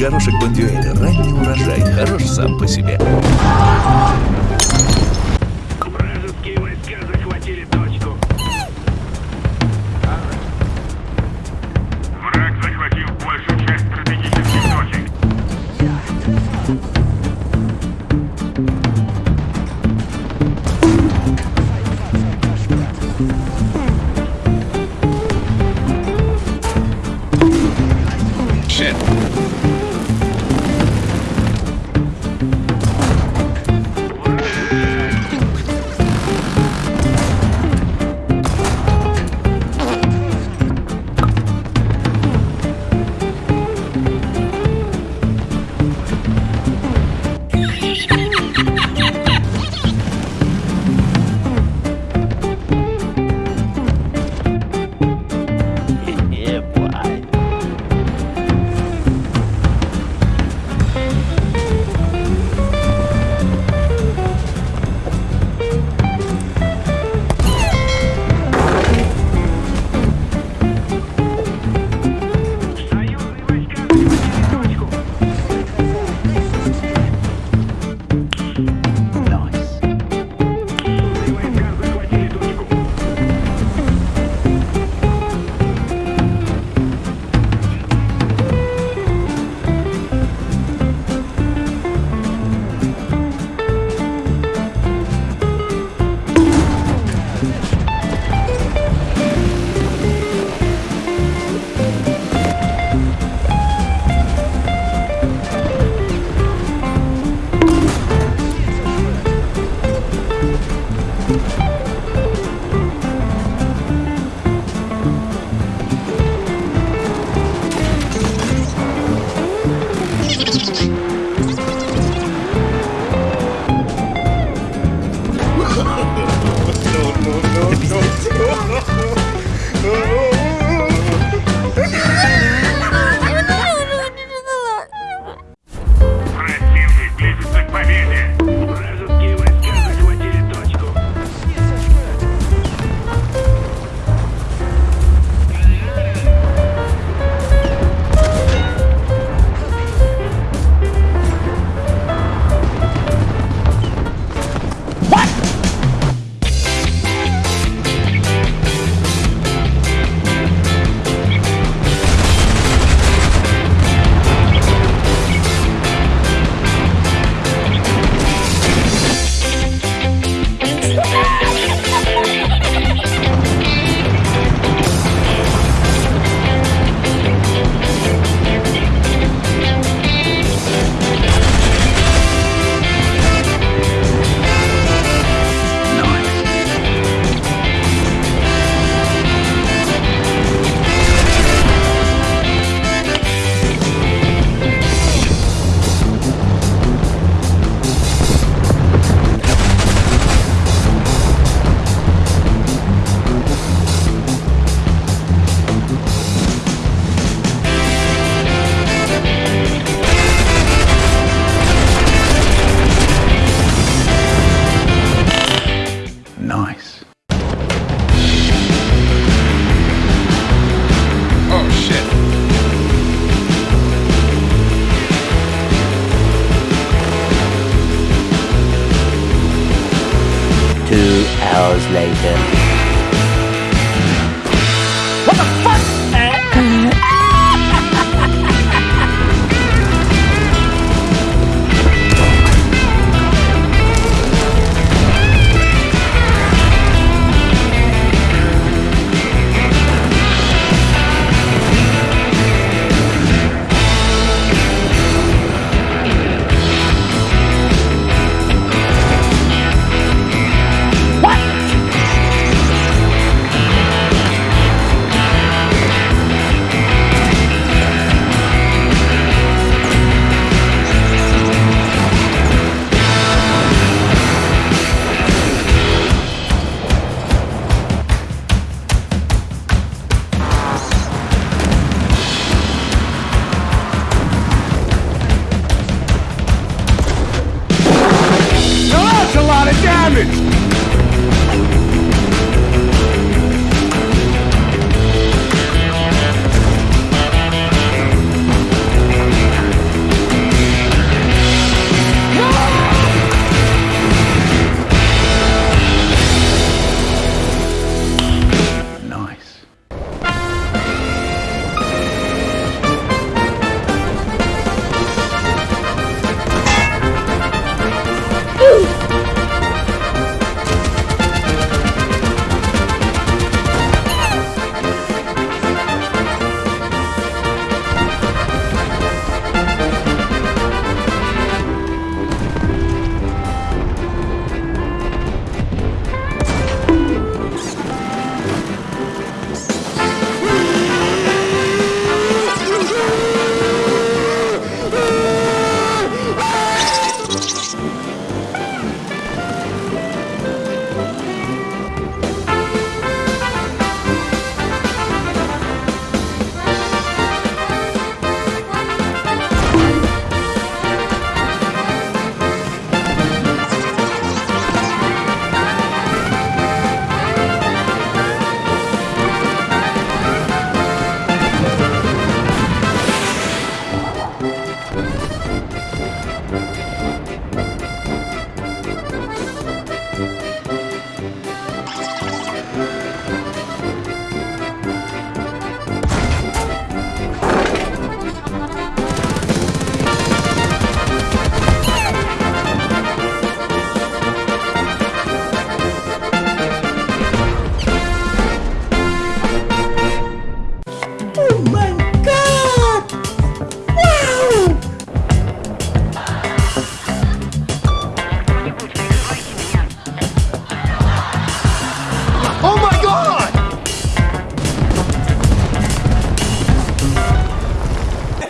Горошек Бондюэль. Ранний урожай. Хорош сам по себе. hours later.